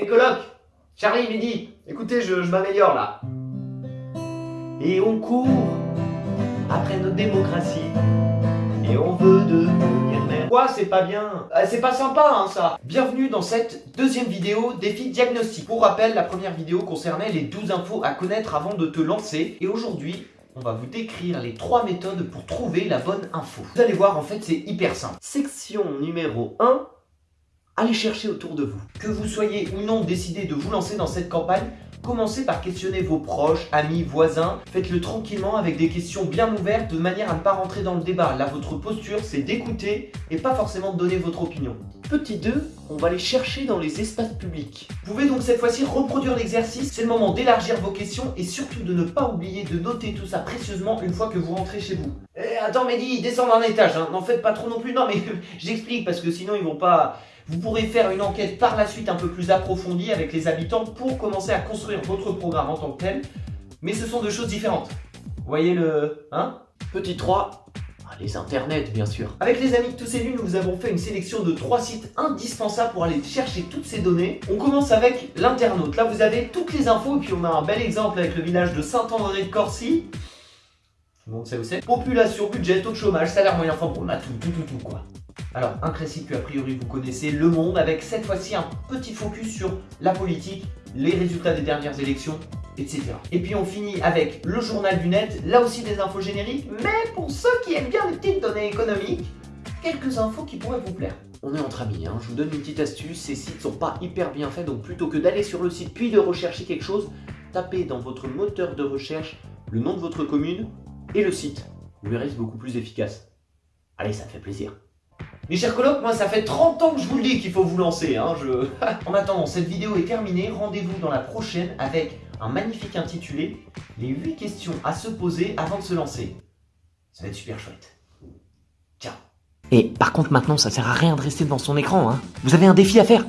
Les colocs Charlie, Midi, écoutez, je, m'améliore là. Et on court après notre démocratie. Et on veut devenir maire. Quoi, c'est pas bien? Ah, C'est pas sympa, hein, ça Bienvenue dans cette deuxième vidéo défi diagnostic. Pour rappel, la première vidéo concernait les 12 infos à connaître avant de te lancer. Et aujourd'hui, on va vous décrire les trois méthodes pour trouver la bonne info. Vous allez voir, en fait, c'est hyper simple. Section numéro 1, allez chercher autour de vous. Que vous soyez ou non décidé de vous lancer dans cette campagne, commencez par questionner vos proches, amis, voisins. Faites-le tranquillement avec des questions bien ouvertes de manière à ne pas rentrer dans le débat. Là, votre posture, c'est d'écouter et pas forcément de donner votre opinion. Petit 2, on va les chercher dans les espaces publics. Vous pouvez donc cette fois-ci reproduire l'exercice. C'est le moment d'élargir vos questions et surtout de ne pas oublier de noter tout ça précieusement une fois que vous rentrez chez vous. Eh, attends Mehdi, descends d'un étage, hein. n'en faites pas trop non plus. Non mais j'explique parce que sinon ils vont pas... Vous pourrez faire une enquête par la suite un peu plus approfondie avec les habitants pour commencer à construire votre programme en tant que tel. Mais ce sont deux choses différentes. Vous voyez le... Hein? Petit 3, ah, les internets bien sûr. Avec les amis de tous ces lunes, nous avons fait une sélection de trois sites indispensables pour aller chercher toutes ces données. On commence avec l'internaute. Là vous avez toutes les infos et puis on a un bel exemple avec le village de Saint-André de Corcy. Tout le monde sait. Population, budget, taux de chômage, salaire moyen, enfin bon, on a tout, tout, tout, tout quoi. Alors, un classique que a priori vous connaissez, Le Monde, avec cette fois-ci un petit focus sur la politique, les résultats des dernières élections, etc. Et puis on finit avec le journal du net, là aussi des infos génériques, mais pour ceux qui aiment bien les petites données économiques, quelques infos qui pourraient vous plaire. On est entre amis, hein. je vous donne une petite astuce, ces sites sont pas hyper bien faits, donc plutôt que d'aller sur le site puis de rechercher quelque chose, tapez dans votre moteur de recherche le nom de votre commune et le site. Vous verrez, beaucoup plus efficace. Allez, ça me fait plaisir. Mes chers colocs, moi ça fait 30 ans que je vous le dis qu'il faut vous lancer. Hein, en attendant, cette vidéo est terminée. Rendez-vous dans la prochaine avec un magnifique intitulé « Les 8 questions à se poser avant de se lancer ». Ça va être super chouette. Ciao Et par contre maintenant, ça sert à rien de rester devant son écran. Hein. Vous avez un défi à faire